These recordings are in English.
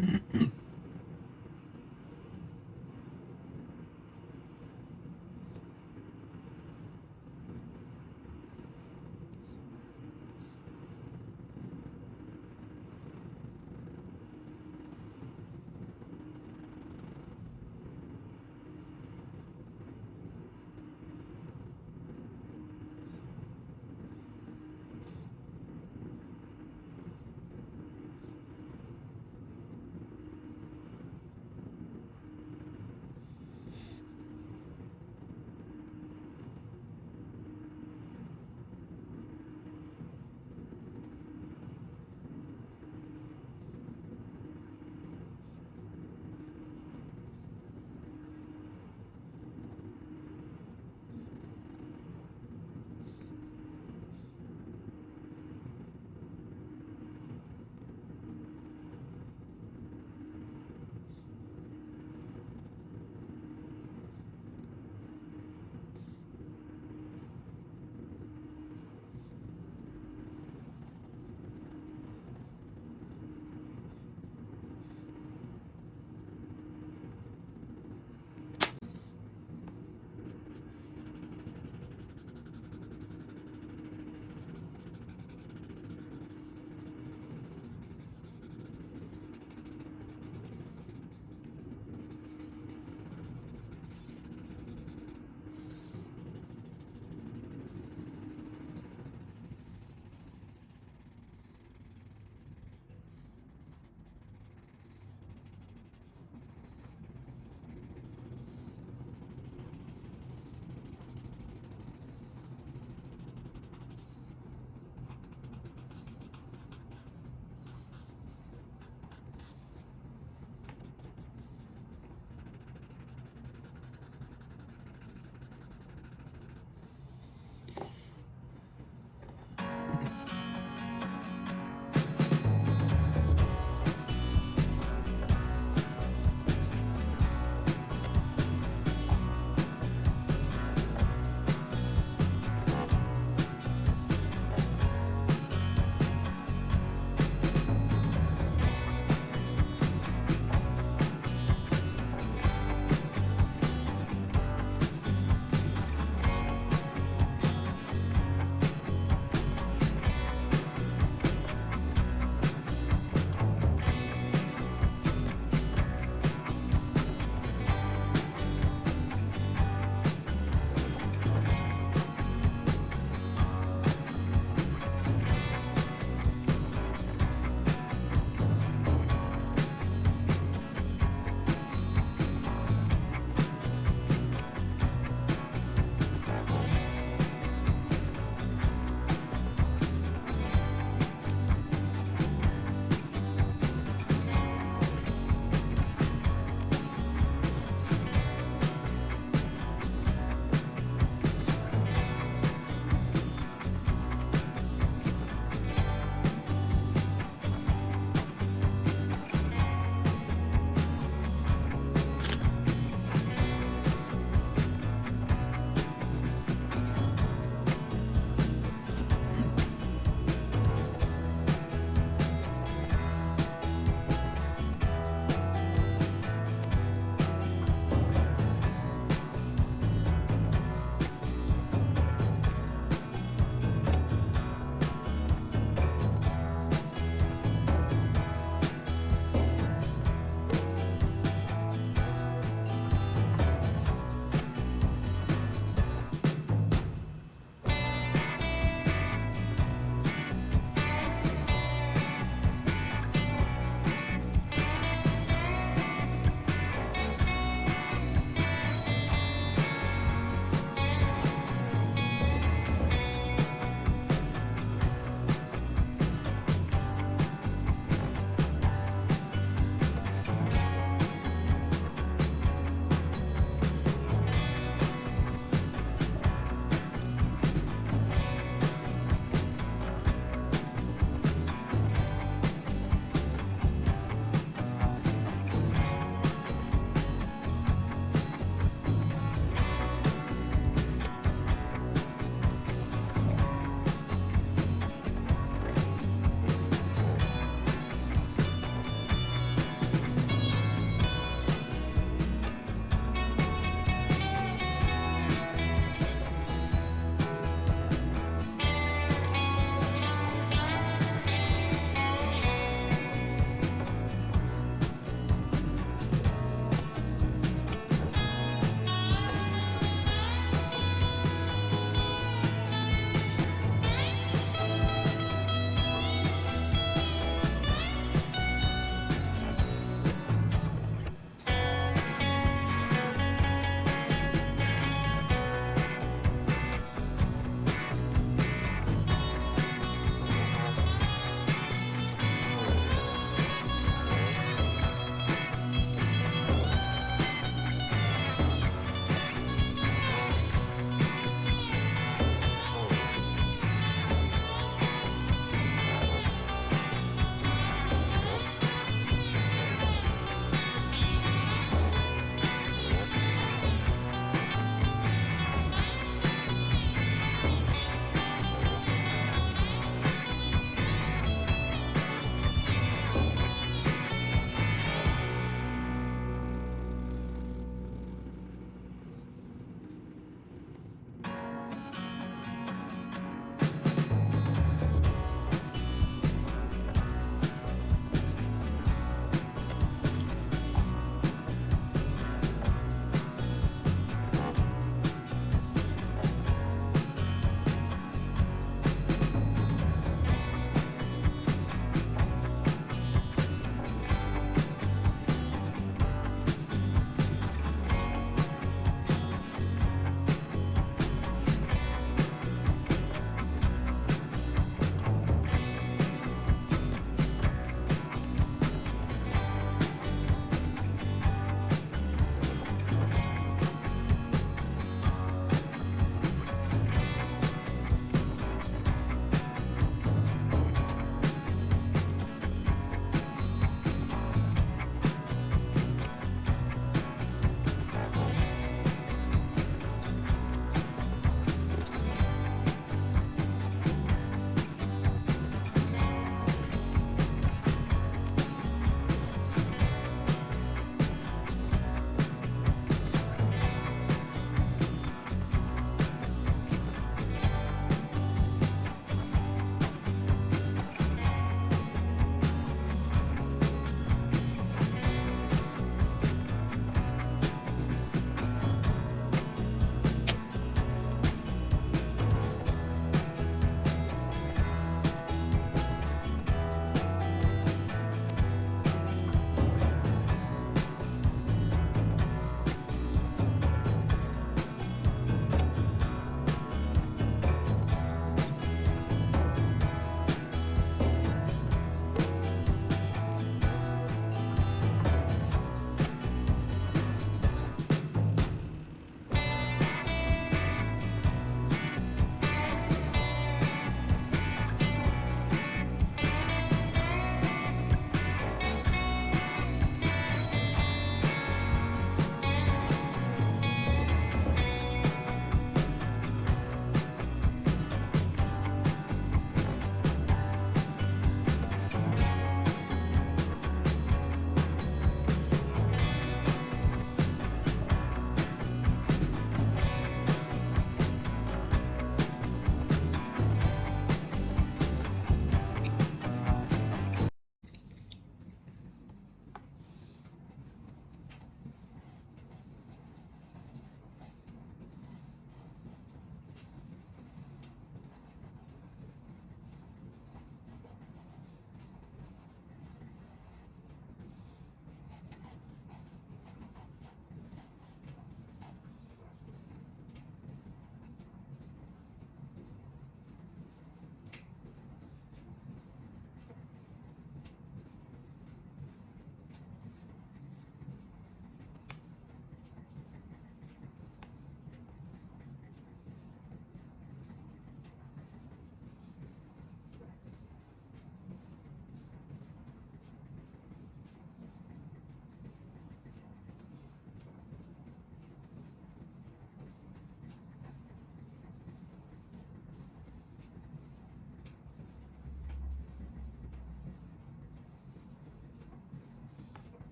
Mm-hmm.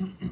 Mm-hmm.